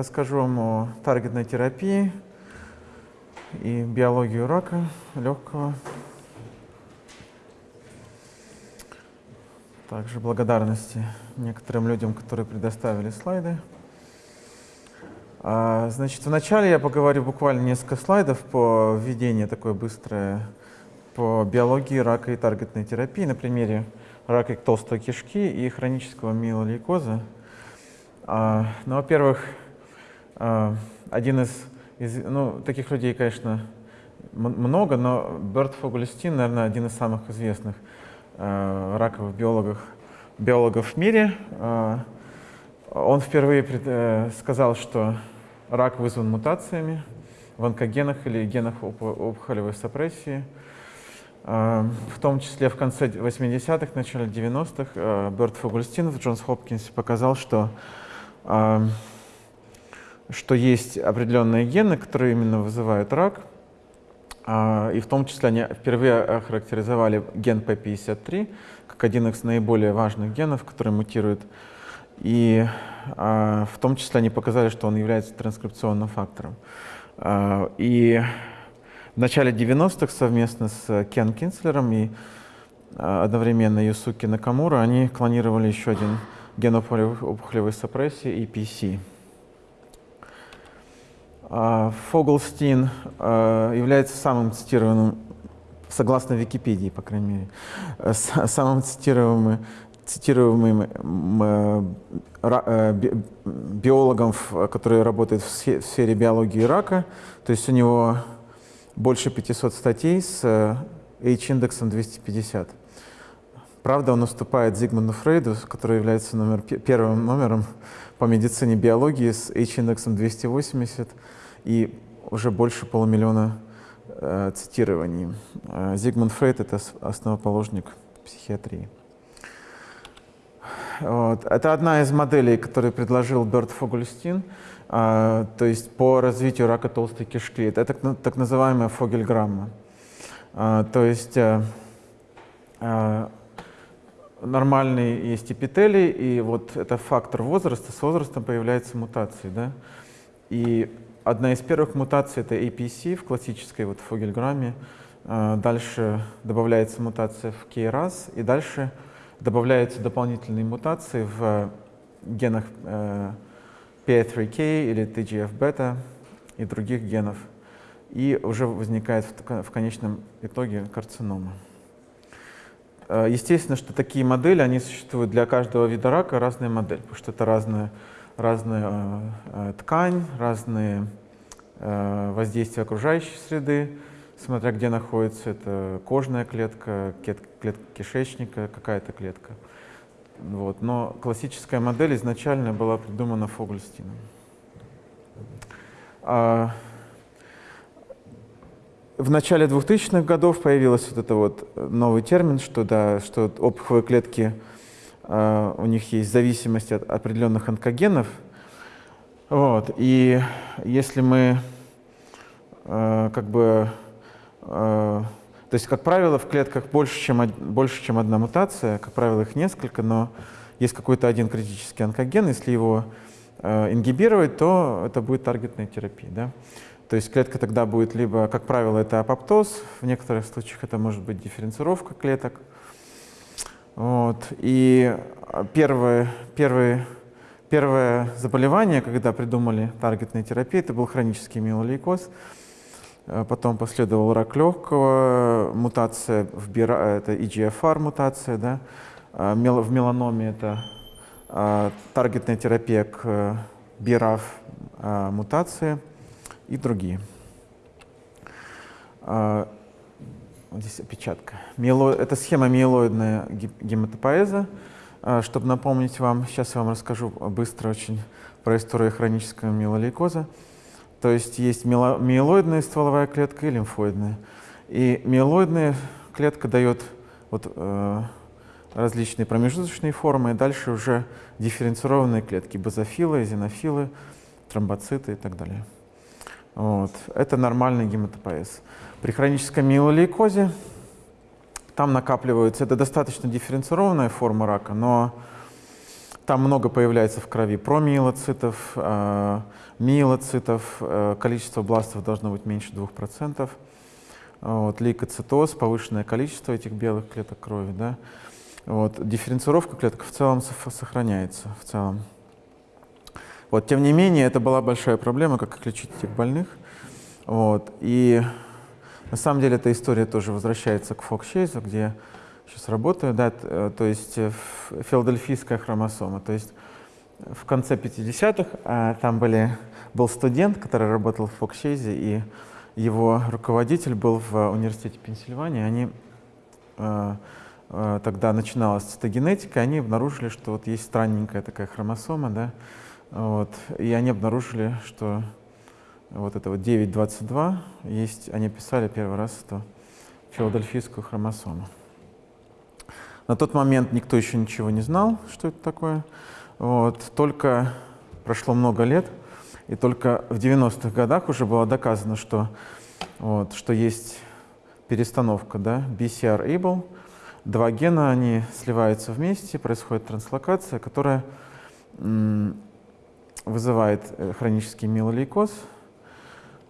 расскажу вам о таргетной терапии и биологию рака легкого. Также благодарности некоторым людям, которые предоставили слайды. А, значит, вначале я поговорю буквально несколько слайдов по введению такое быстрое по биологии рака и таргетной терапии на примере рака толстой кишки и хронического миелолейкоза. А, ну, во-первых, один из, из, ну, таких людей, конечно, много, но Берт Фогельстин, наверное, один из самых известных Э, раковых биологов, биологов в мире. Э, он впервые э, сказал, что рак вызван мутациями в онкогенах или генах опухолевой сапрессии. В том числе в конце 80-х, начале 90-х Берт Фогельстин в Джонс Хопкинсе показал, что, что есть определенные гены, которые именно вызывают рак, а, и в том числе они впервые охарактеризовали ген P53 как один из наиболее важных генов, который мутирует. И а, в том числе они показали, что он является транскрипционным фактором. А, и в начале 90-х совместно с Кен Кинслером и одновременно Юсуки Накамура они клонировали еще один ген опухолевой сапрессии, EPC. А, Фоглстин а, является самым цитированным, согласно Википедии, по крайней мере, э, самым цитируемым, цитируемым э, э, биологом, который работает в сфере биологии рака. То есть у него больше 500 статей с H-индексом 250. Правда, он уступает Зигмунду Фрейду, который является номер, первым номером по медицине биологии с H-индексом 280 и уже больше полумиллиона э, цитирований. Э, Зигмунд Фрейд — это основоположник психиатрии. Вот. Это одна из моделей, которую предложил Берт Фогельстин, э, то есть по развитию рака толстой кишки. Это так, так называемая фогельграмма. Э, то есть э, э, нормальный есть эпителий, и вот это фактор возраста, с возрастом появляются мутации. Да? И Одна из первых мутаций — это APC в классической вот фогельграмме. А, дальше добавляется мутация в KRAS, и дальше добавляются дополнительные мутации в генах э, PI3K или TGF-бета и других генов. И уже возникает в конечном итоге карцинома. Э, естественно, что такие модели, они существуют для каждого вида рака, разная модель, потому что это разная, разная э, э, ткань, разные э, воздействия окружающей среды, смотря где находится, это кожная клетка, клетка кишечника, какая-то клетка. Вот. Но классическая модель изначально была придумана Фогельстином. А в начале 2000-х годов появился вот это вот новый термин, что, да, что опухолевые клетки, у них есть зависимость от определенных онкогенов, вот. И если мы э, как бы... Э, то есть, как правило, в клетках больше чем, больше, чем одна мутация, как правило, их несколько, но есть какой-то один критический онкоген, если его э, ингибировать, то это будет таргетная терапия. Да? То есть клетка тогда будет либо, как правило, это апоптоз, в некоторых случаях это может быть дифференцировка клеток. Вот. И первый, первый Первое заболевание, когда придумали таргетные терапии, это был хронический миелолейкоз. Э, потом последовал рак легкого, мутация в бира, это EGFR мутация, да. Э, в меланоме это э, таргетная терапия к BRAF мутации и другие. Вот здесь опечатка. Миело... Это схема миелоидная гематопоэза. А, чтобы напомнить вам, сейчас я вам расскажу быстро очень про историю хронического миелолейкоза. То есть есть миелоидная стволовая клетка и лимфоидная. И миелоидная клетка дает вот, э, различные промежуточные формы, и дальше уже дифференцированные клетки, базофилы, эзинофилы, тромбоциты и так далее. Вот. Это нормальный гематопоэз. При хроническом миелолейкозе там накапливаются, это достаточно дифференцированная форма рака, но там много появляется в крови промиелоцитов, э, миелоцитов, э, количество бластов должно быть меньше 2%. Вот, лейкоцитоз, повышенное количество этих белых клеток крови. Да? Вот, дифференцировка клеток в целом сохраняется. В целом. Вот, тем не менее, это была большая проблема, как лечить этих больных. Вот, и на самом деле эта история тоже возвращается к Фокчейзу, где сейчас работаю, да, э, то есть э, филадельфийская хромосома. То есть в конце 50-х а, там были, был студент, который работал в Фокчейзе, и его руководитель был в университете Пенсильвании. Они а, а, тогда начиналась цитогенетика, они обнаружили, что вот есть странненькая такая хромосома, да, вот, и они обнаружили, что вот это вот 9.22 есть, они писали первый раз эту филадельфийскую хромосому. На тот момент никто еще ничего не знал, что это такое. Вот, только прошло много лет, и только в 90-х годах уже было доказано, что, вот, что есть перестановка, да, BCR-ABLE. Два гена, они сливаются вместе, происходит транслокация, которая вызывает э, хронический миелолейкоз.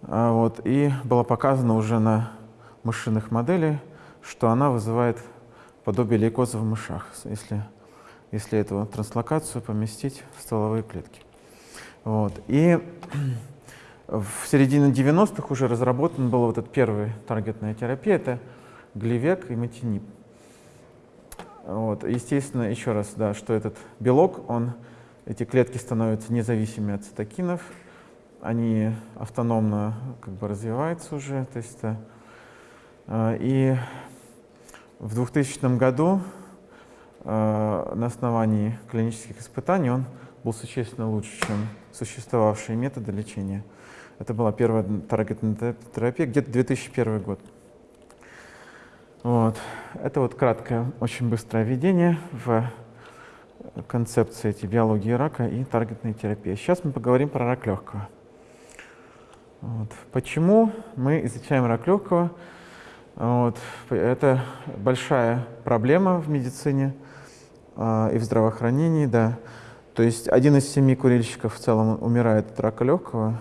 А, вот, и было показано уже на мышиных моделях, что она вызывает подобие лейкоза в мышах, если, если эту транслокацию поместить в стволовые клетки. Вот. И в середине 90-х уже разработан был вот этот первый таргетная терапия, это гливек и матинип. Вот. Естественно, еще раз, да, что этот белок, он, эти клетки становятся независимыми от цитокинов, они автономно как бы развиваются уже, то есть, э, и в 2000 году э, на основании клинических испытаний он был существенно лучше, чем существовавшие методы лечения. Это была первая таргетная терапия, где-то 2001 год. Вот. Это вот краткое, очень быстрое введение в концепции эти биологии рака и таргетной терапии. Сейчас мы поговорим про рак легкого. Вот. Почему мы изучаем рак легкого? Вот. Это большая проблема в медицине э, и в здравоохранении, да. То есть один из семи курильщиков в целом умирает от рака легкого,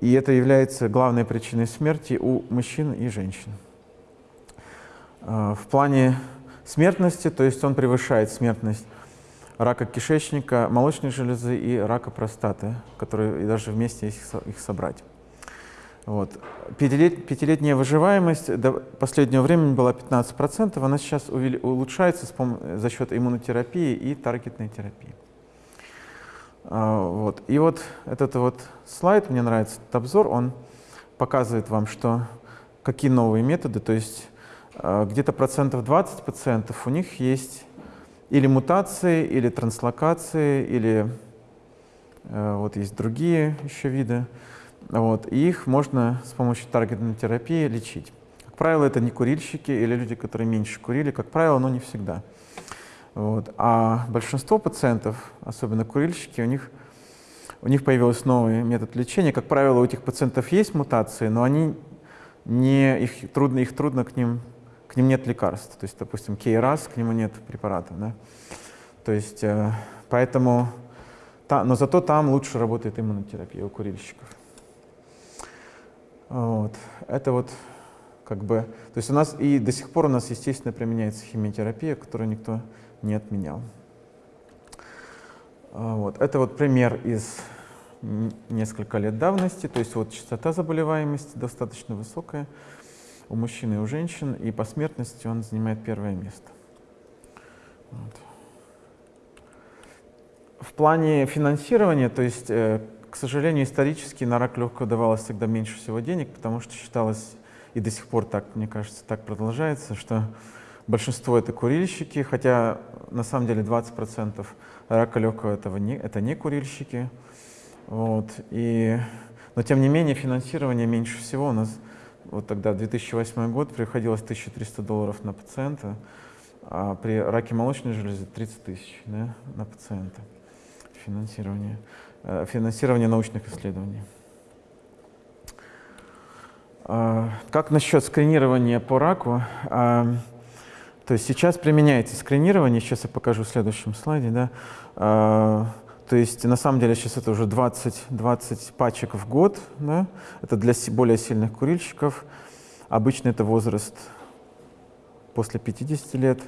и это является главной причиной смерти у мужчин и женщин. Э, в плане смертности, то есть он превышает смертность рака кишечника, молочной железы и рака простаты, которые и даже вместе их, их собрать. Вот. Пятилет, пятилетняя выживаемость до последнего времени была 15%, она сейчас улучшается за счет иммунотерапии и таргетной терапии. А, вот. И вот этот вот слайд, мне нравится этот обзор, он показывает вам, что какие новые методы, то есть а, где-то процентов 20 пациентов у них есть или мутации, или транслокации, или а, вот есть другие еще виды. Вот, и их можно с помощью таргетной терапии лечить. Как правило, это не курильщики или люди, которые меньше курили, как правило, но не всегда. Вот. А большинство пациентов, особенно курильщики, у них, у них появился новый метод лечения. Как правило, у этих пациентов есть мутации, но они не, их, трудно, их трудно к ним, к ним нет лекарств. То есть, допустим, KRAS, к нему нет препарата. Да? То есть, э, поэтому, та, но зато там лучше работает иммунотерапия у курильщиков. Вот. Это вот как бы, то есть у нас и до сих пор у нас, естественно, применяется химиотерапия, которую никто не отменял. А, вот. Это вот пример из несколько лет давности, то есть вот частота заболеваемости достаточно высокая у мужчин и у женщин, и по смертности он занимает первое место. Вот. В плане финансирования, то есть э, к сожалению, исторически на рак легкого давалось всегда меньше всего денег, потому что считалось, и до сих пор так, мне кажется, так продолжается, что большинство это курильщики, хотя на самом деле 20% рака легкого этого не, это не курильщики. Вот, и, но тем не менее финансирование меньше всего у нас, вот тогда 2008 год, приходилось 1300 долларов на пациента, а при раке молочной железы 30 тысяч да, на пациента финансирование. Э, финансирования научных исследований. А, как насчет скринирования по раку? А, то есть сейчас применяется скринирование, сейчас я покажу в следующем слайде, да. То есть на самом деле сейчас это уже 20, 20 пачек в год, да. Это для более сильных курильщиков. Обычно это возраст после 50 лет.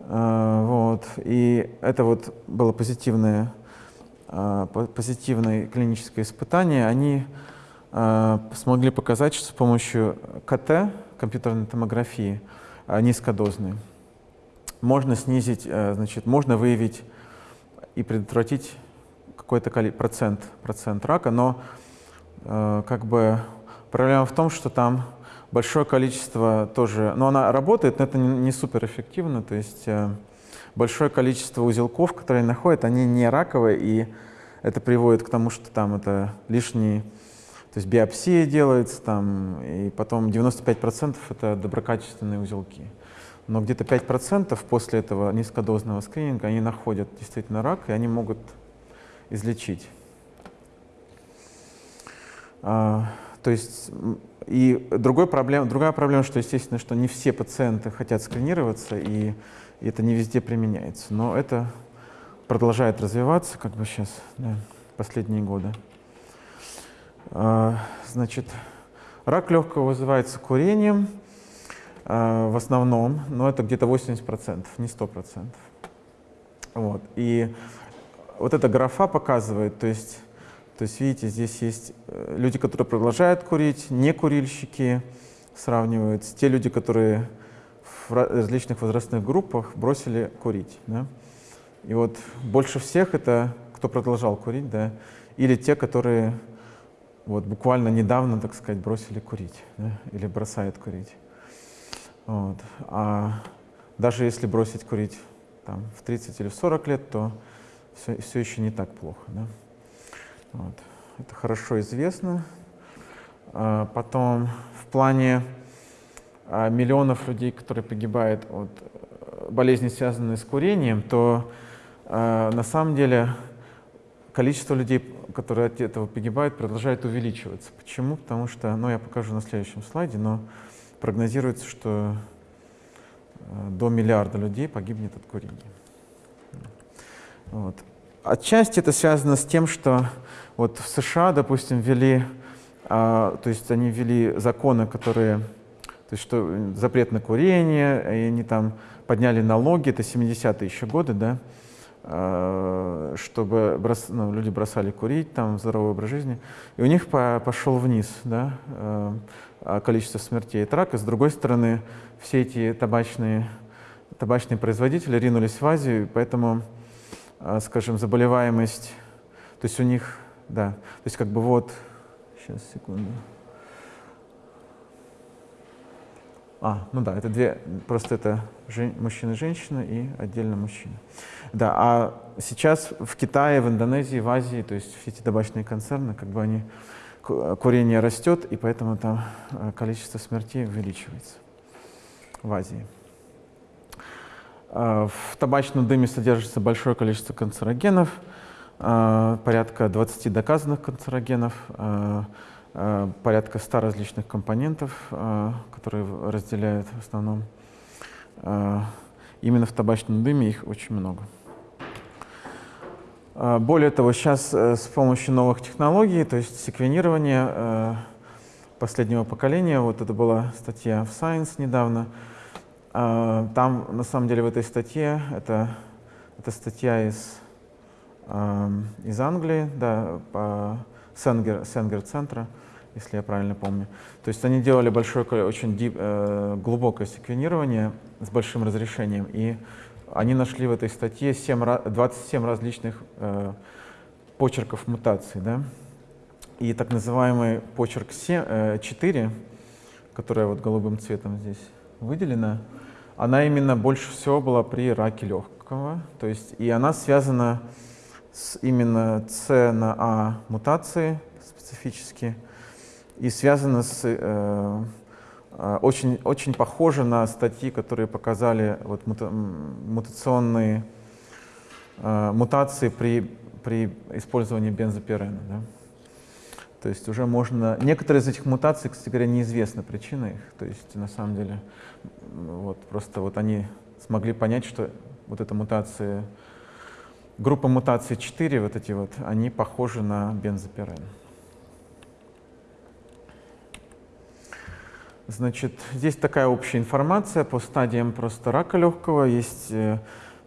А, вот. И это вот было позитивное, а, позитивное клиническое испытание. Они а, смогли показать, что с помощью КТ, компьютерной томографии, низкодозной, можно снизить, значит, можно выявить и предотвратить какой-то процент, процент рака, но как бы проблема в том, что там большое количество тоже, но она работает, но это не, не супер эффективно, то есть э, большое количество узелков, которые находят, они не раковые, и это приводит к тому, что там это лишние, то есть биопсия делается, там, и потом 95% это доброкачественные узелки. Но где-то 5% после этого низкодозного скрининга они находят действительно рак, и они могут излечить. А, то есть и другой проблем, другая проблема, что, естественно, что не все пациенты хотят скринироваться, и, и это не везде применяется. Но это продолжает развиваться, как бы сейчас, да, последние годы. А, значит, рак легкого вызывается курением в основном, но это где-то 80%, не 100%. Вот. И вот эта графа показывает, то есть то есть, видите, здесь есть э, люди, которые продолжают курить, не курильщики сравниваются, те люди, которые в различных возрастных группах бросили курить. Да? И вот больше всех это кто продолжал курить, да, или те, которые вот буквально недавно, так сказать, бросили курить, да, или бросают курить. Вот. А даже если бросить курить там, в 30 или в 40 лет, то все, все еще не так плохо. Да? Вот. Это хорошо известно. А, потом в плане а, миллионов людей, которые погибают от э, болезни, связанной с курением, то а, на самом деле количество людей, которые от этого погибают, продолжает увеличиваться. Почему? Потому что, ну я покажу на следующем слайде, но прогнозируется, что э, до миллиарда людей погибнет от курения. Вот. Отчасти это связано с тем, что вот в США, допустим, ввели, а, то есть они ввели законы, которые, то есть что запрет на курение, и они там подняли налоги, это 70-е еще годы, да, а, чтобы брос, ну, люди бросали курить, там, здоровый образ жизни, и у них по, пошел вниз, да, а, количество смертей от рака. С другой стороны, все эти табачные, табачные производители ринулись в Азию, поэтому а, скажем, заболеваемость, то есть у них, да, то есть как бы вот, сейчас, секунду. А, ну да, это две, просто это мужчина и женщина и отдельно мужчина. Да, а сейчас в Китае, в Индонезии, в Азии, то есть все эти табачные концерны, как бы они, курение растет, и поэтому там а, количество смертей увеличивается в Азии. А, в табачном дыме содержится большое количество канцерогенов, а, порядка 20 доказанных канцерогенов, порядка 100 различных компонентов, которые разделяют в основном. Именно в табачном дыме их очень много. Более того, сейчас э, с помощью новых технологий, то есть секвенирования э, последнего поколения, вот это была статья в Science недавно, а, там, на самом деле, в этой статье, это, это статья из, из Англии, да, по Сенгер, Сенгер центра, если я правильно помню. То есть они делали большое, очень дип, э, глубокое секвенирование с большим разрешением, и они нашли в этой статье 7, 27 различных э, почерков мутаций. Да? И так называемый почерк 7, э, 4, который вот голубым цветом здесь выделена, она именно больше всего была при раке легкого. То есть, и она связана с именно С на А мутации специфически и связана с э, очень, очень похоже на статьи, которые показали вот, мута, мутационные э, мутации при, при использовании бензопирена. Да? То есть уже можно... Некоторые из этих мутаций, кстати говоря, неизвестна причина их. То есть на самом деле вот, просто вот они смогли понять, что вот эта мутация, группа мутаций 4, вот эти вот, они похожи на бензопирен. Значит, здесь такая общая информация по стадиям просто рака легкого. Есть э,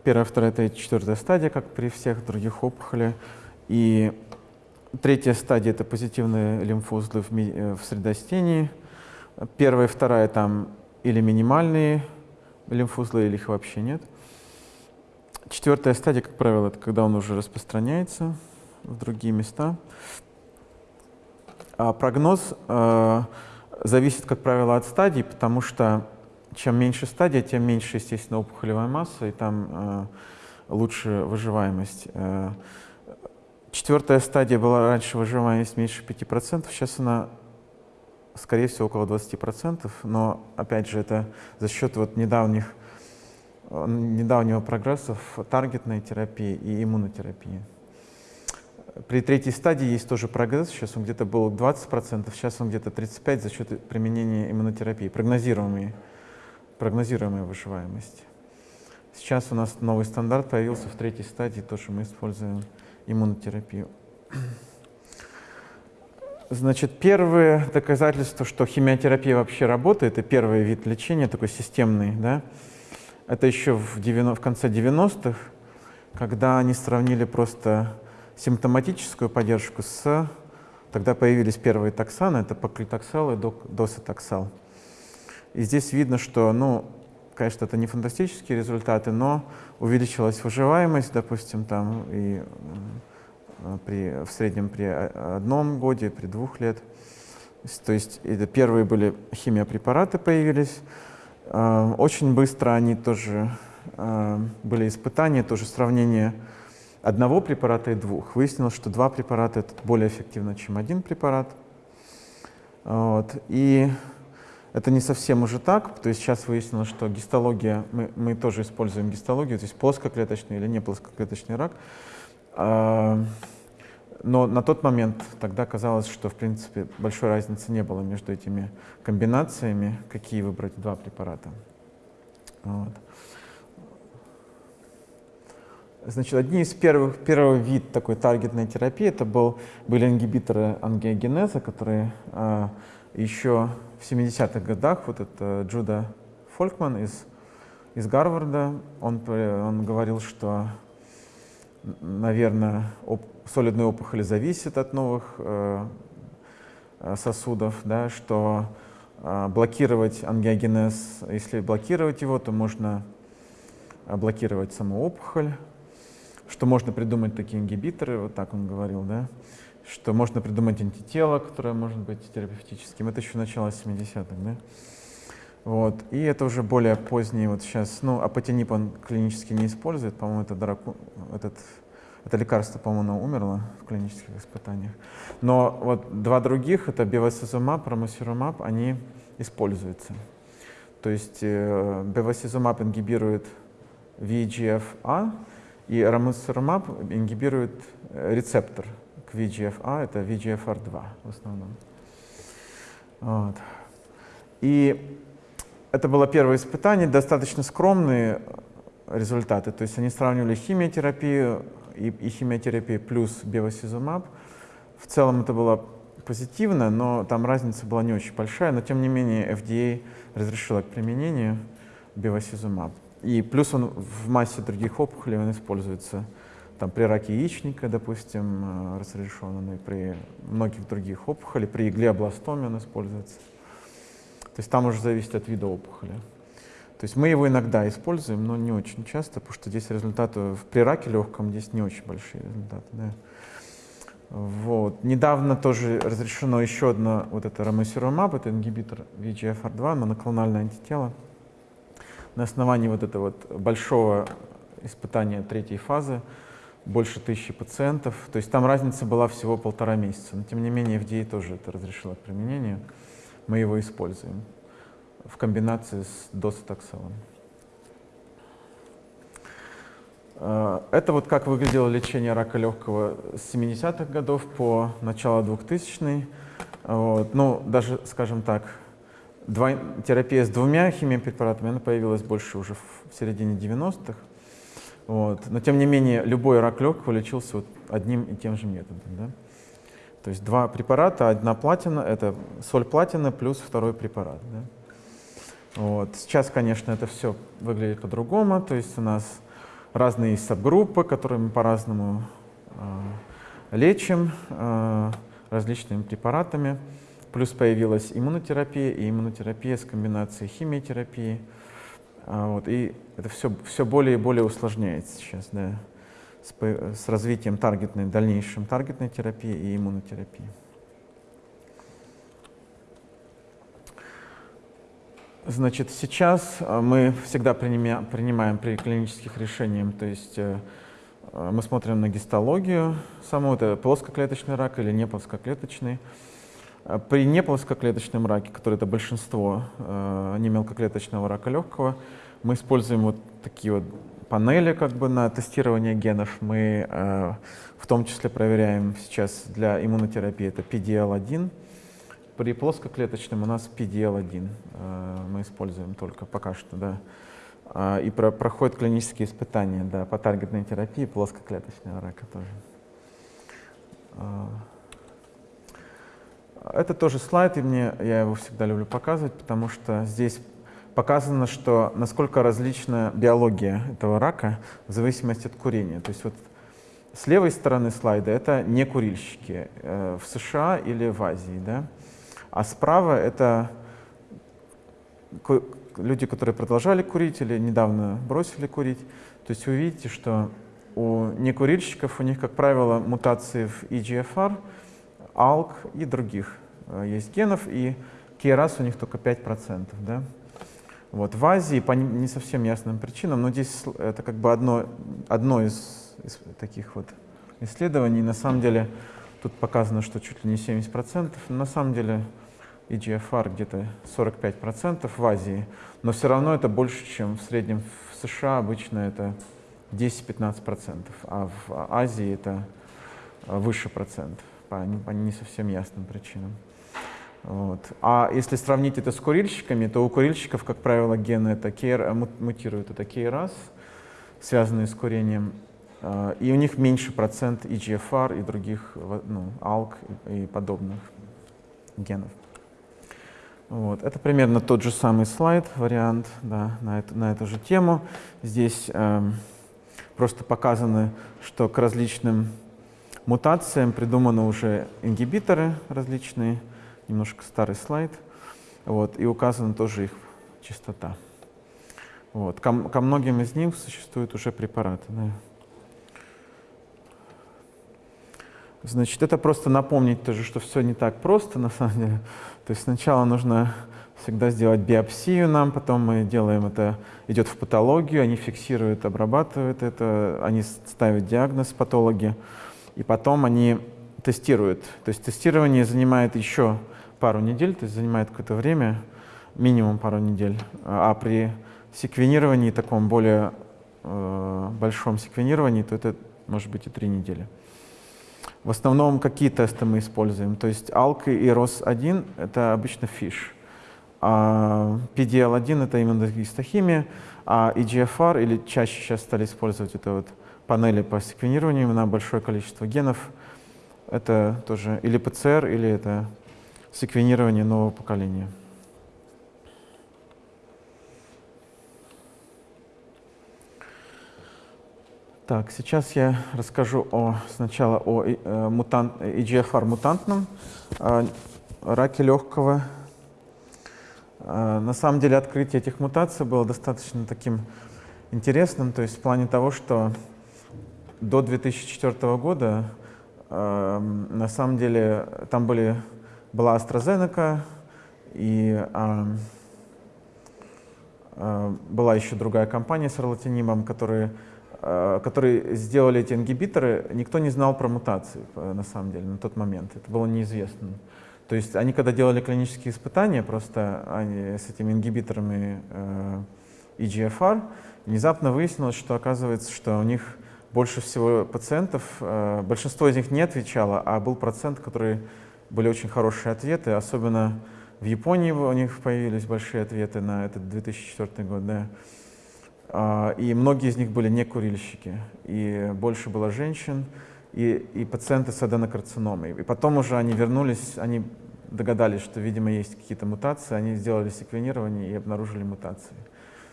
первая, вторая, третья, четвертая стадия, как при всех других опухолях. И третья стадия — это позитивные лимфоузлы в, э, в средостении. Первая и вторая там или минимальные лимфоузлы, или их вообще нет. Четвертая стадия, как правило, это когда он уже распространяется в другие места. А прогноз э, зависит, как правило, от стадий, потому что чем меньше стадия, тем меньше, естественно, опухолевая масса, и там э, лучше выживаемость. Э, четвертая стадия была раньше выживаемость меньше 5%, сейчас она, скорее всего, около 20%, но, опять же, это за счет вот недавних, недавнего прогресса в таргетной терапии и иммунотерапии. При третьей стадии есть тоже прогресс, сейчас он где-то был 20%, сейчас он где-то 35% за счет применения иммунотерапии, прогнозируемые, прогнозируемая выживаемость. Сейчас у нас новый стандарт появился в третьей стадии, то, что мы используем иммунотерапию. Значит, первое доказательство, что химиотерапия вообще работает, и первый вид лечения, такой системный, да, это еще в, 90, в конце 90-х, когда они сравнили просто симптоматическую поддержку с... Тогда появились первые токсаны, это поклитоксал и досатоксал. И здесь видно, что, ну, конечно, это не фантастические результаты, но увеличилась выживаемость, допустим, там и при, в среднем при одном годе, при двух лет. То есть это первые были химиопрепараты появились. А, очень быстро они тоже а, были испытания, тоже сравнение одного препарата и двух. Выяснилось, что два препарата это более эффективно, чем один препарат. Вот. И это не совсем уже так, то есть сейчас выяснилось, что гистология, мы, мы тоже используем гистологию, то есть плоскоклеточный или не плоскоклеточный рак. А, но на тот момент тогда казалось, что в принципе большой разницы не было между этими комбинациями, какие выбрать два препарата. Вот. Значит, одни из первых, первый вид такой таргетной терапии это был, были ингибиторы ангиогенеза, которые а, еще в 70-х годах, вот это Джуда Фолькман из, из Гарварда, он, он говорил, что, наверное, оп, солидные опухоли зависят от новых э, сосудов, да, что э, блокировать ангиогенез, если блокировать его, то можно блокировать саму опухоль, что можно придумать такие ингибиторы, вот так он говорил, да, что можно придумать антитело, которое может быть терапевтическим. Это еще начало 70-х, да. Вот. И это уже более поздние, вот сейчас, ну, апатинип он клинически не использует, по-моему, это, дораку, этот, это лекарство, по-моему, умерло в клинических испытаниях. Но вот два других, это бевасизумаб, рамосирумаб, они используются. То есть э, бевасизумаб ингибирует VEGF-A, и рамусормаб ингибирует э, рецептор к VEGF-A, это VEGFR2 в основном. Вот. И это было первое испытание, достаточно скромные результаты. То есть они сравнивали химиотерапию и, и химиотерапию плюс бевасизумаб. В целом это было позитивно, но там разница была не очень большая, но тем не менее FDA разрешила к применению бевасизумаб. И плюс он в массе других опухолей он используется там, при раке яичника, допустим, э, разрешенный, при многих других опухолях, при глиобластоме он используется. То есть там уже зависит от вида опухоли. То есть мы его иногда используем, но не очень часто, потому что здесь результаты при раке легком здесь не очень большие результаты. Да. Вот. Недавно тоже разрешено еще одно, вот это рамосирумаб, это ингибитор VEGFR2, моноклональное антитело на основании вот этого вот большого испытания третьей фазы, больше тысячи пациентов. То есть там разница была всего полтора месяца. Но тем не менее FDA тоже это разрешило к применению. Мы его используем в комбинации с досатоксалом. А, это вот как выглядело лечение рака легкого с 70-х годов по начало 2000-х. Вот. Ну, даже, скажем так, два, терапия с двумя химиопрепаратами, она появилась больше уже в середине 90-х. Вот. Но тем не менее, любой рак легкого лечился вот одним и тем же методом. Да? То есть два препарата, одна платина, это соль платины плюс второй препарат. Да? Вот. Сейчас, конечно, это все выглядит по-другому. То есть у нас разные сабгруппы, мы по-разному э, лечим э, различными препаратами. Плюс появилась иммунотерапия и иммунотерапия с комбинацией химиотерапии. А, вот, и это все, все более и более усложняется сейчас, да, с, с развитием таргетной, дальнейшем таргетной терапии и иммунотерапии. Значит, сейчас а, мы всегда принимаем, принимаем при клинических решениях, то есть э, э, мы смотрим на гистологию, саму это плоскоклеточный рак или не плоскоклеточный. А при неплоскоклеточном раке, который это большинство э, немелкоклеточного рака легкого, мы используем вот такие вот панели как бы на тестирование генов. Мы э, в том числе проверяем сейчас для иммунотерапии это PDL-1. При плоскоклеточном у нас PDL-1 э, мы используем только пока что, да. Э, и про, проходят клинические испытания да, по таргетной терапии плоскоклеточного рака тоже. Это тоже слайд, и мне, я его всегда люблю показывать, потому что здесь показано, что насколько различна биология этого рака в зависимости от курения. То есть вот с левой стороны слайда это не курильщики э, в США или в Азии, да? а справа это люди, которые продолжали курить или недавно бросили курить. То есть вы видите, что у некурильщиков у них, как правило, мутации в EGFR, ALK и других э, есть генов, и KRAS у них только 5%. Да? Вот, в Азии по не совсем ясным причинам, но здесь это как бы одно, одно из, из таких вот исследований. На самом деле тут показано, что чуть ли не 70%, но на самом деле EGFR где-то 45% в Азии, но все равно это больше, чем в среднем в США обычно это 10-15%, а в Азии это выше процентов по, по не совсем ясным причинам. Вот. А если сравнить это с курильщиками, то у курильщиков, как правило, гены это KR, мутируют, это KRAS, связанные с курением, а, и у них меньше процент EGFR и других, ну, ALK и подобных генов. Вот. Это примерно тот же самый слайд, вариант да, на, эту, на эту же тему. Здесь э, просто показаны, что к различным мутациям придуманы уже ингибиторы различные, немножко старый слайд, вот, и указана тоже их частота. Вот. Ко, ко многим из них существуют уже препараты. Да. Значит, это просто напомнить тоже, что все не так просто на самом деле. То есть сначала нужно всегда сделать биопсию нам, потом мы делаем это, идет в патологию, они фиксируют, обрабатывают это, они ставят диагноз патологии, и потом они тестируют. То есть тестирование занимает еще пару недель, то есть занимает какое-то время, минимум пару недель. А при секвенировании, таком более э, большом секвенировании, то это может быть и три недели. В основном какие тесты мы используем? То есть ALK и ROS1 — это обычно FISH. А PDL1 — это именно гистохимия, а EGFR, или чаще сейчас стали использовать это вот панели по секвенированию на большое количество генов, это тоже или ПЦР, или это секвенирование нового поколения. Так, сейчас я расскажу о, сначала о э, мутант, EGFR мутантном э, раке легкого. Э, на самом деле открытие этих мутаций было достаточно таким интересным, то есть в плане того, что до 2004 года э, на самом деле там были была AstraZeneca, и э, э, была еще другая компания с ролатинимом, которые, э, которые сделали эти ингибиторы. Никто не знал про мутации, на самом деле, на тот момент. Это было неизвестно. То есть они, когда делали клинические испытания, просто они с этими ингибиторами э, EGFR, внезапно выяснилось, что оказывается, что у них больше всего пациентов, э, большинство из них не отвечало, а был процент, который были очень хорошие ответы, особенно В Японии у них появились большие ответы на этот 2004 год, да. А, и многие из них были не курильщики, и больше было женщин, и, и пациенты с аденокарциномой. И потом уже они вернулись, они догадались, что, видимо, есть какие-то мутации, они сделали секвенирование и обнаружили мутации.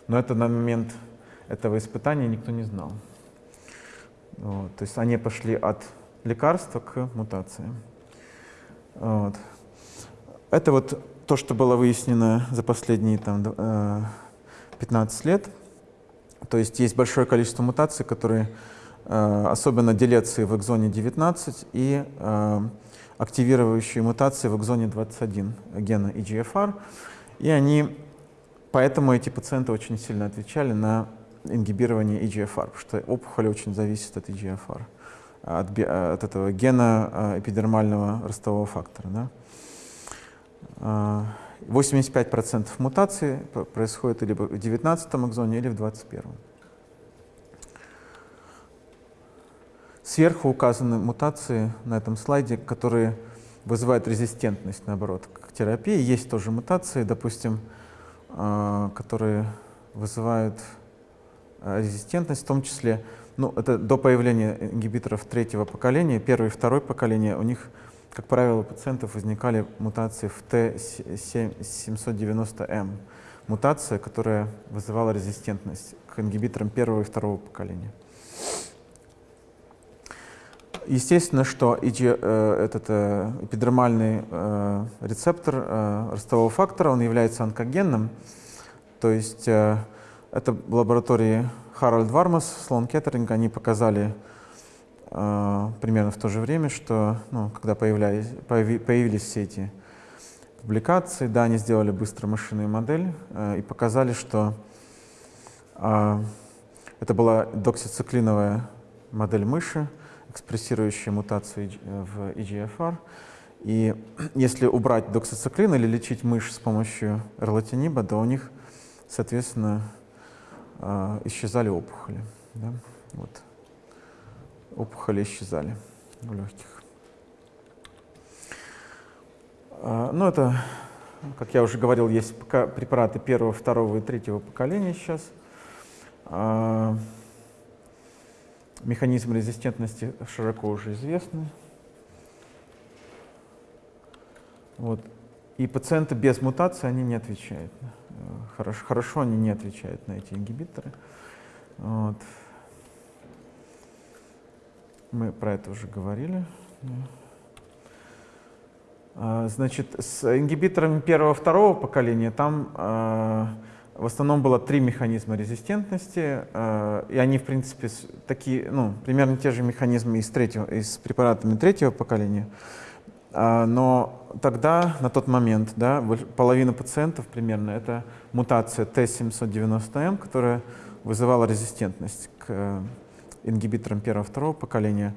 Но это на момент этого испытания никто не знал. Вот. То есть они пошли от лекарства к мутации. Вот. Это вот то, что было выяснено за последние там, 15 э, лет. То есть есть большое количество мутаций, которые э, особенно делеции в экзоне 19 и э, активирующие мутации в экзоне 21 гена EGFR. И они, поэтому эти пациенты очень сильно отвечали на ингибирование EGFR, потому что опухоль очень зависит от EGFR, от, от этого гена э, эпидермального ростового фактора. Да? 85% мутаций происходит либо в 19 экзоне, или в 21. Сверху указаны мутации на этом слайде, которые вызывают резистентность, наоборот, к терапии. Есть тоже мутации, допустим, а, которые вызывают а, резистентность, в том числе, ну, это до появления ингибиторов третьего поколения, первое и второе поколение, у них, как правило, у пациентов возникали мутации в Т790М, мутация, которая вызывала резистентность к ингибиторам первого и второго поколения. Естественно, что IG, э, этот э, эпидермальный э, рецептор э, ростового фактора, он является онкогенным. То есть э, это в лаборатории Харальд Вармас, Слон Кеттеринг, они показали э, примерно в то же время, что ну, когда появлялись, появи, появились все эти публикации, да, они сделали быстро машинную модель э, и показали, что э, это была доксициклиновая модель мыши, экспрессирующие мутацию в EGFR. И если убрать доксициклин или лечить мышь с помощью эрлатиниба, то у них, соответственно, а, исчезали опухоли. Да? Вот. Опухоли исчезали в легких. А, ну, это, как я уже говорил, есть препараты первого, второго и третьего поколения сейчас. А, Механизм резистентности широко уже известны. Вот. И пациенты без мутации, они не отвечают. Хорошо, хорошо они не отвечают на эти ингибиторы. Вот. Мы про это уже говорили. А, значит, с ингибиторами первого-второго поколения там а, в основном было три механизма резистентности, э, и они, в принципе, такие, ну, примерно те же механизмы и с, третьего, и с препаратами третьего поколения. Э, но тогда, на тот момент, да, половина пациентов примерно это мутация Т790М, которая вызывала резистентность к э, ингибиторам первого-второго поколения.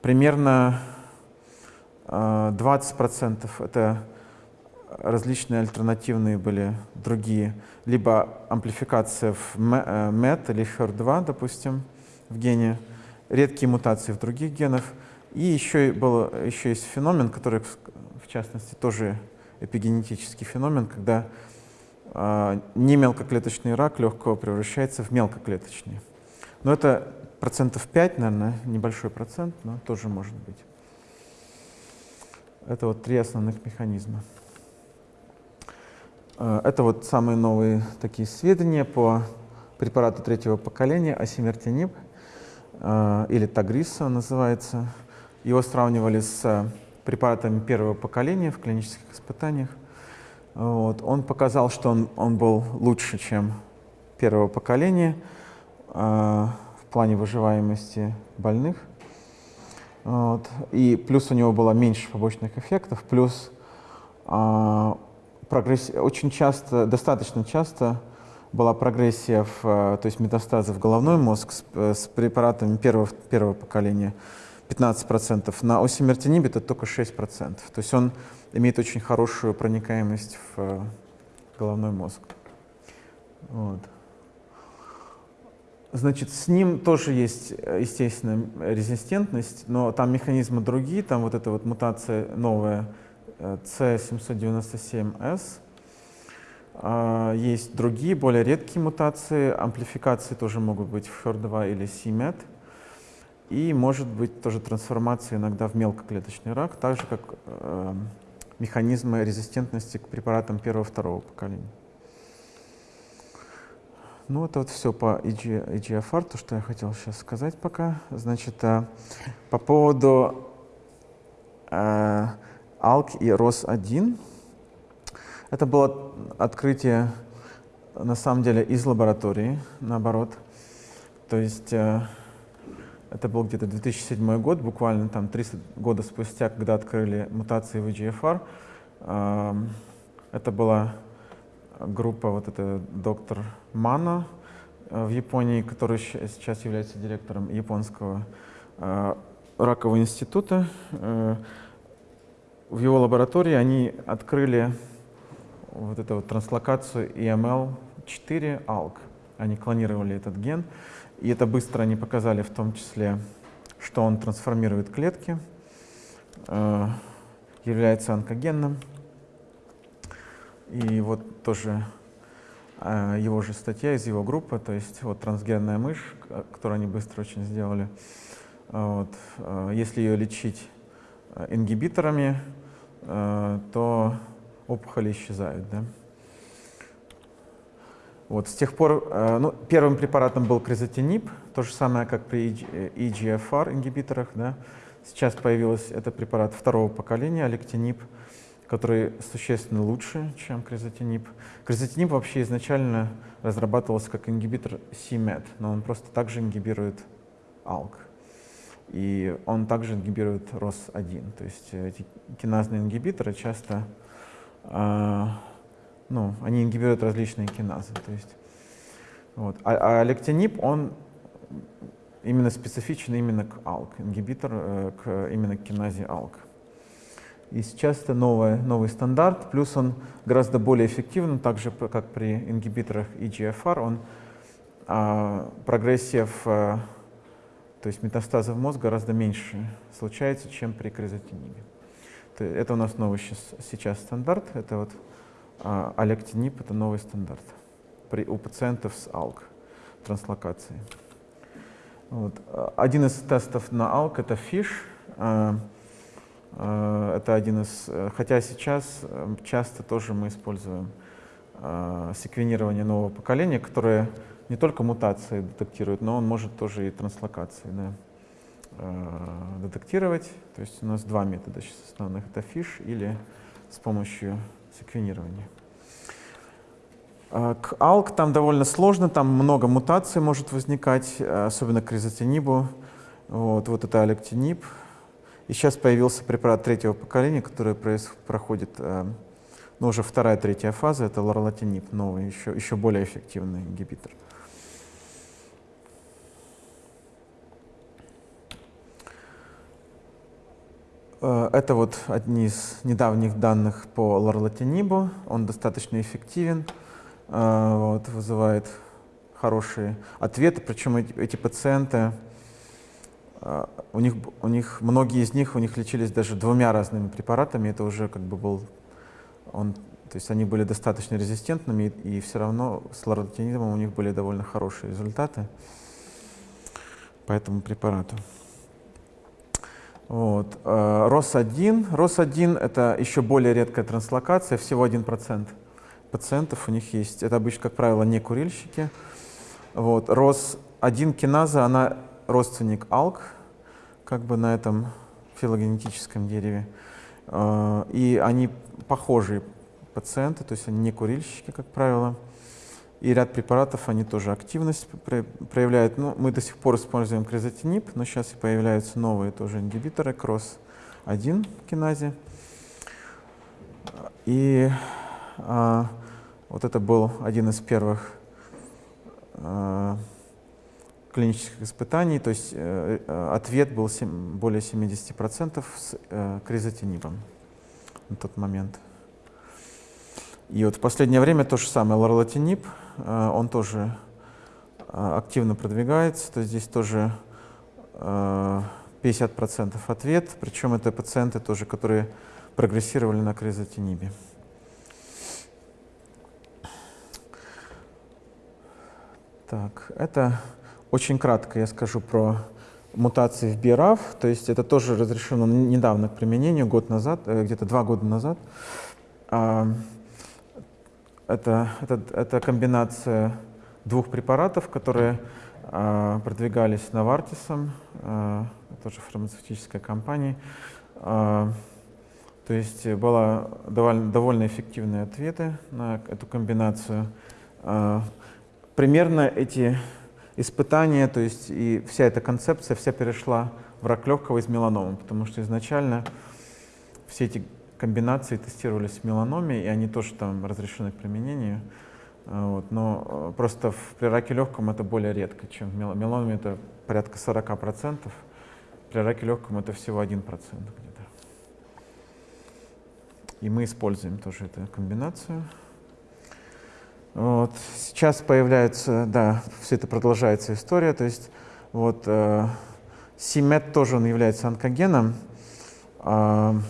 Примерно 20% это различные альтернативные были другие, либо амплификация в MET э, или HER2, допустим, в гене, редкие мутации в других генах. И еще, был, еще есть феномен, который, в частности, тоже эпигенетический феномен, когда э, не мелкоклеточный рак легкого превращается в мелкоклеточный. Но это процентов 5, наверное, небольшой процент, но тоже может быть. Это вот три основных механизма. Э, это вот самые новые такие сведения по препарату третьего поколения асимертиниб, э, или Тагриса называется. Его сравнивали с препаратами первого поколения в клинических испытаниях. Вот. Он показал, что он, он был лучше, чем первого поколения э, в плане выживаемости больных. Вот. И плюс у него было меньше побочных эффектов, плюс прогрессия, очень часто, достаточно часто была прогрессия, в, э, то есть метастазы в головной мозг с, э, с препаратами первого, первого поколения 15%, на осимертиниб это только 6%. То есть он имеет очень хорошую проникаемость в э, головной мозг. Вот. Значит, с ним тоже есть, естественно, резистентность, но там механизмы другие, там вот эта вот мутация новая, C797S. Есть другие, более редкие мутации. Амплификации тоже могут быть в HER2 или CMET. И может быть тоже трансформация иногда в мелкоклеточный рак, так же как э, механизмы резистентности к препаратам первого-второго поколения. Ну, это вот все по EG, EGFR, то, что я хотел сейчас сказать пока. Значит, э, по поводу э, ALK и ROS1. Это было открытие, на самом деле, из лаборатории, наоборот. То есть э, это был где-то 2007 год, буквально там 30 года спустя, когда открыли мутации в EGFR. Э, это была группа, вот это доктор Мано э, в Японии, который сейчас является директором японского э, ракового института. Э, в его лаборатории они открыли вот эту вот транслокацию EML4 ALK. Они клонировали этот ген, и это быстро они показали в том числе, что он трансформирует клетки, является онкогенным. И вот тоже э, его же статья из его группы, то есть вот трансгенная мышь, которую они быстро очень сделали. Вот. Э, если ее лечить э, ингибиторами, то опухоли исчезают. Да? Вот, с тех пор, ну, первым препаратом был кризотинип, то же самое, как при EGFR ингибиторах. Да? Сейчас появился это препарат второго поколения, алектинип который существенно лучше, чем кризотинип. Кризотинип вообще изначально разрабатывался как ингибитор CMET, но он просто также ингибирует ALK. И он также ингибирует ROS1. То есть эти киназные ингибиторы часто, э, ну, они ингибируют различные киназы. То есть, вот. А, а лектинип, он именно специфичен именно к ALK, ингибитор э, к, именно к киназе ALK. И сейчас это новый, новый стандарт, плюс он гораздо более эффективен, так же как при ингибиторах EGFR, он а, прогрессия в, а, то есть метастазы в мозг гораздо меньше случается, чем при кризотинибе. Это у нас новый сейчас, сейчас стандарт, это вот алектинип, это новый стандарт при, у пациентов с АЛК транслокацией. Вот. Один из тестов на АЛК это FISH. А, Э, это один из, хотя сейчас часто тоже мы используем секвенирование нового поколения, которое не только мутации детектирует, но он может тоже и транслокации да, детектировать. То есть у нас два метода сейчас основных. Это FISH или с помощью секвенирования. К ALK там довольно сложно, там много мутаций может возникать, особенно к резотинибу. Вот, вот это алектиниб, и сейчас появился препарат третьего поколения, который проходит, э, ну, уже вторая, третья фаза, это лорлатинип, новый, еще, еще более эффективный ингибитор. Это вот одни из недавних данных по лорлатинибу. Он достаточно эффективен, э, вот, вызывает хорошие ответы. Причем эти, пациенты а, у них, у них, многие из них, у них лечились даже двумя разными препаратами, это уже как бы был, он, то есть они были достаточно резистентными, и, и все равно с лоротинидом у них были довольно хорошие результаты по этому препарату. Вот. ROS1. А, ROS1 это еще более редкая транслокация, всего 1% пациентов у них есть. Это обычно, как правило, не курильщики. Вот. ROS1 киназа, она родственник ALK, как бы на этом филогенетическом дереве. А, и они похожие пациенты, то есть они не курильщики, как правило. И ряд препаратов, они тоже активность проявляют. Ну, мы до сих пор используем кризотинип, но сейчас и появляются новые тоже ингибиторы, кросс-1 киназе. И а, вот это был один из первых а, клинических испытаний, то есть э ответ был 7, более 70% с э, кризотинибом на тот момент. И вот в последнее время то же самое, лорлатинип, он тоже э, активно продвигается, то есть здесь тоже э, 50% ответ, причем это пациенты тоже, которые прогрессировали на кризотинибе. Так, это очень кратко я скажу про мутации в BRAF, то есть это тоже разрешено недавно к применению, год назад, э, где-то два года назад. Это, это, это комбинация двух препаратов, которые а, продвигались Новартисом, а, тоже фармацевтической компанией. То есть было довольно, довольно эффективные ответы на эту комбинацию. Примерно эти испытания, то есть и вся эта концепция вся перешла в рак легкого из меланомы, потому что изначально все эти комбинации тестировались в меланоме, и они тоже там разрешены к применению. А, вот, но э, просто в, при раке легком это более редко, чем в меланоме это порядка 40%, при раке легком это всего 1% где-то. И мы используем тоже эту комбинацию. Вот. Сейчас появляется, да, все это продолжается история, то есть вот э, CMET тоже он является онкогеном, э,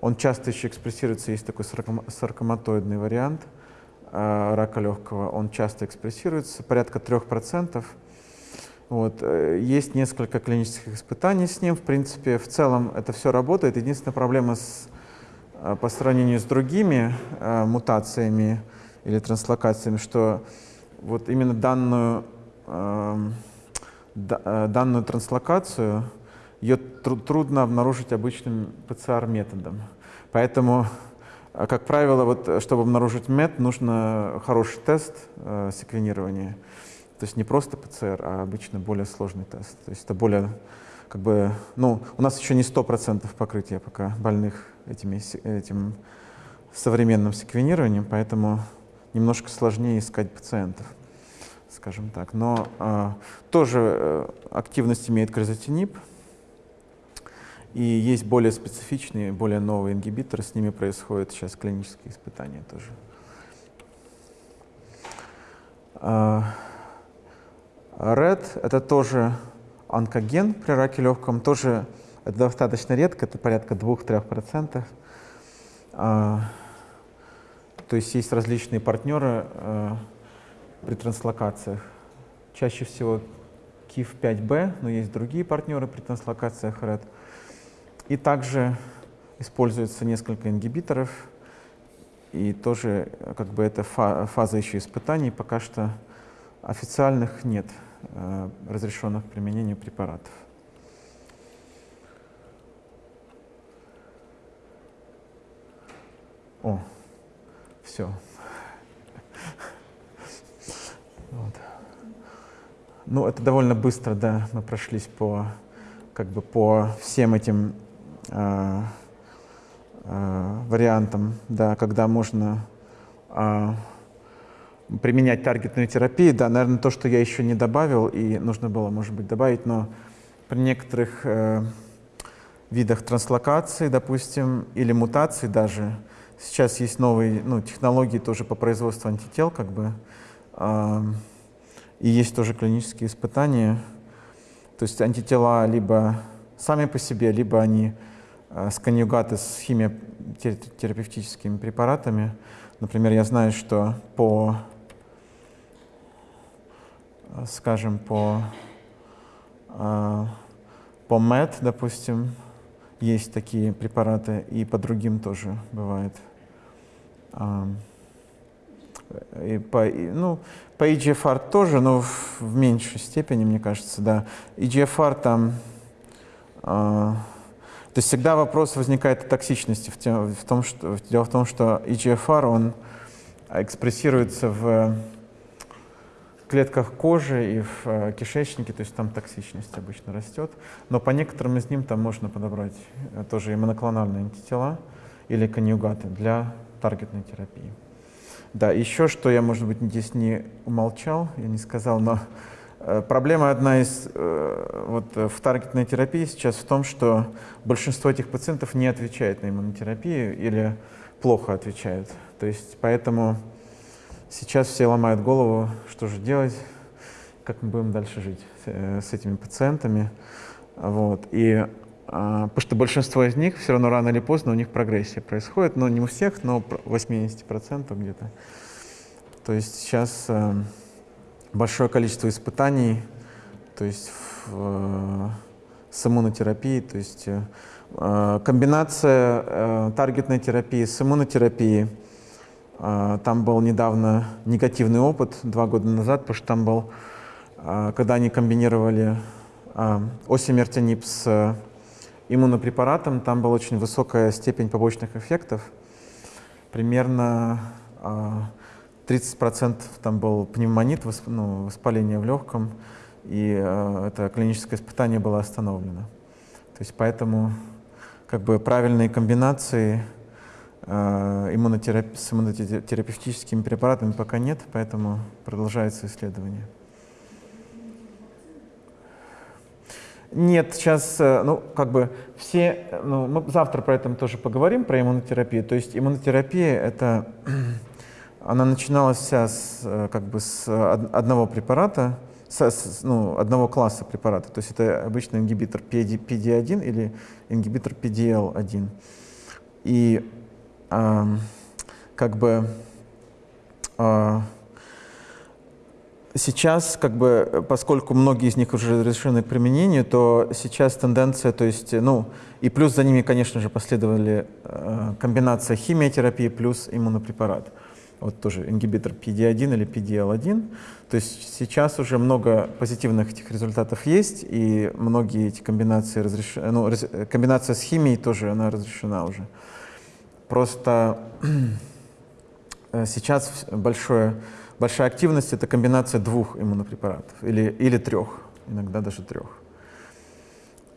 он часто еще экспрессируется, есть такой саркоматоидный вариант э, рака легкого, он часто экспрессируется, порядка 3%. Вот. Э, есть несколько клинических испытаний с ним, в принципе, в целом это все работает. Единственная проблема с, э, по сравнению с другими мутациями, или транслокациями, что вот именно данную, эм, данную транслокацию ее тру трудно обнаружить обычным ПЦР-методом. Поэтому, э, как правило, вот, чтобы обнаружить МЕТ, нужно хороший тест э, секвенирования. То есть не просто ПЦР, а обычно более сложный тест. То есть это более, как бы, ну, у нас еще не 100% покрытия пока больных этими, этим современным секвенированием, поэтому немножко сложнее искать пациентов, скажем так. Но э, тоже э, активность имеет кризотинип, и есть более специфичные, более новые ингибиторы, с ними происходят сейчас клинические испытания тоже. RED — это тоже онкоген при раке легком, тоже это достаточно редко, это порядка 2-3%. То есть есть различные партнеры э, при транслокациях. Чаще всего KIF5B, но есть другие партнеры при транслокациях RED. И также используется несколько ингибиторов. И тоже как бы это фаза еще испытаний. Пока что официальных нет э, разрешенных к применению препаратов. О, все. Вот. Ну, это довольно быстро, да, мы прошлись по, как бы по всем этим э, э, вариантам, да, когда можно э, применять таргетную терапию. Да, наверное, то, что я еще не добавил, и нужно было, может быть, добавить, но при некоторых э, видах транслокации, допустим, или мутаций даже, Сейчас есть новые ну, технологии тоже по производству антител, как бы, э, и есть тоже клинические испытания. То есть антитела либо сами по себе, либо они э, с химиотерапевтическими препаратами. Например, я знаю, что по, скажем, по, э, по МЭД, допустим, есть такие препараты, и по другим тоже бывает. И по, ну, по EGFR тоже, но в, в меньшей степени, мне кажется, да. EGFR там... То есть всегда вопрос возникает о токсичности в, том, что, дело в том, что EGFR, он экспрессируется в клетках кожи и в э, кишечнике, то есть там токсичность обычно растет. Но по некоторым из ним там можно подобрать э, тоже и моноклональные антитела или конъюгаты для таргетной терапии. Да, еще что я, может быть, здесь не умолчал, я не сказал, но проблема одна из э, вот, в таргетной терапии сейчас в том, что большинство этих пациентов не отвечает на иммунотерапию или плохо отвечают. То есть поэтому Сейчас все ломают голову, что же делать, как мы будем дальше жить с, э, этими пациентами. Вот. И а, потому что большинство из них все равно рано или поздно у них прогрессия происходит, но не у всех, но 80% где-то. То есть сейчас э, большое количество испытаний, то есть в, э, с иммунотерапией, то есть э, комбинация э, таргетной терапии с иммунотерапией. Там был недавно негативный опыт, два года назад, потому что там был, когда они комбинировали осимертонип с иммунопрепаратом, там была очень высокая степень побочных эффектов. Примерно 30% а, там был пневмонит, ну, воспаление в легком, и а, это клиническое испытание было остановлено. То есть поэтому как бы правильные комбинации э, с иммунотерапевтическими препаратами пока нет, поэтому продолжается исследование. Нет, сейчас, э, ну, как бы все, ну, мы завтра про это тоже поговорим, про иммунотерапию. То есть иммунотерапия, это, она начиналась вся с, э, как бы с одного препарата, с, с, ну, одного класса препарата. То есть это обычно ингибитор PD1 или ингибитор PDL1. И э, как бы э, Сейчас, как бы, поскольку многие из них уже разрешены к применению, то сейчас тенденция, то есть, ну, и плюс за ними, конечно же, последовали э, комбинация химиотерапии плюс иммунопрепарат. Вот тоже ингибитор PD-1 или PDL-1. То есть сейчас уже много позитивных этих результатов есть, и многие эти комбинации разрешены, ну, раз, комбинация с химией тоже, она разрешена уже. Просто э, сейчас большое Большая активность — это комбинация двух иммунопрепаратов или, или трех, иногда даже трех.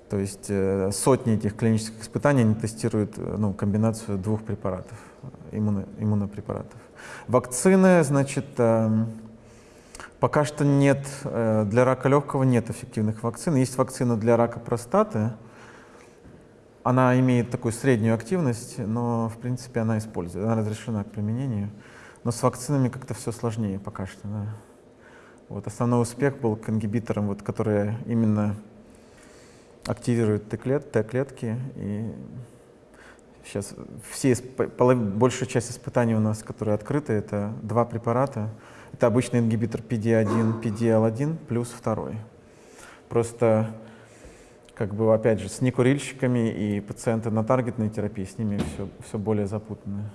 То есть э, сотни этих клинических испытаний они тестируют э, ну, комбинацию двух препаратов, иммуно, иммунопрепаратов. Вакцины, значит, э, пока что нет, э, для рака легкого нет эффективных вакцин. Есть вакцина для рака простаты, она имеет такую среднюю активность, но в принципе она используется, она разрешена к применению. Но с вакцинами как-то все сложнее пока что. Да. Вот основной успех был к ингибиторам, вот, которые именно активируют Т-клет, Т-клетки. И сейчас все, большая часть испытаний у нас, которые открыты, это два препарата. Это обычный ингибитор PD-1, PDL-1 плюс второй. Просто, как бы, опять же, с некурильщиками и пациенты на таргетной терапии, с ними все, все более запутанно.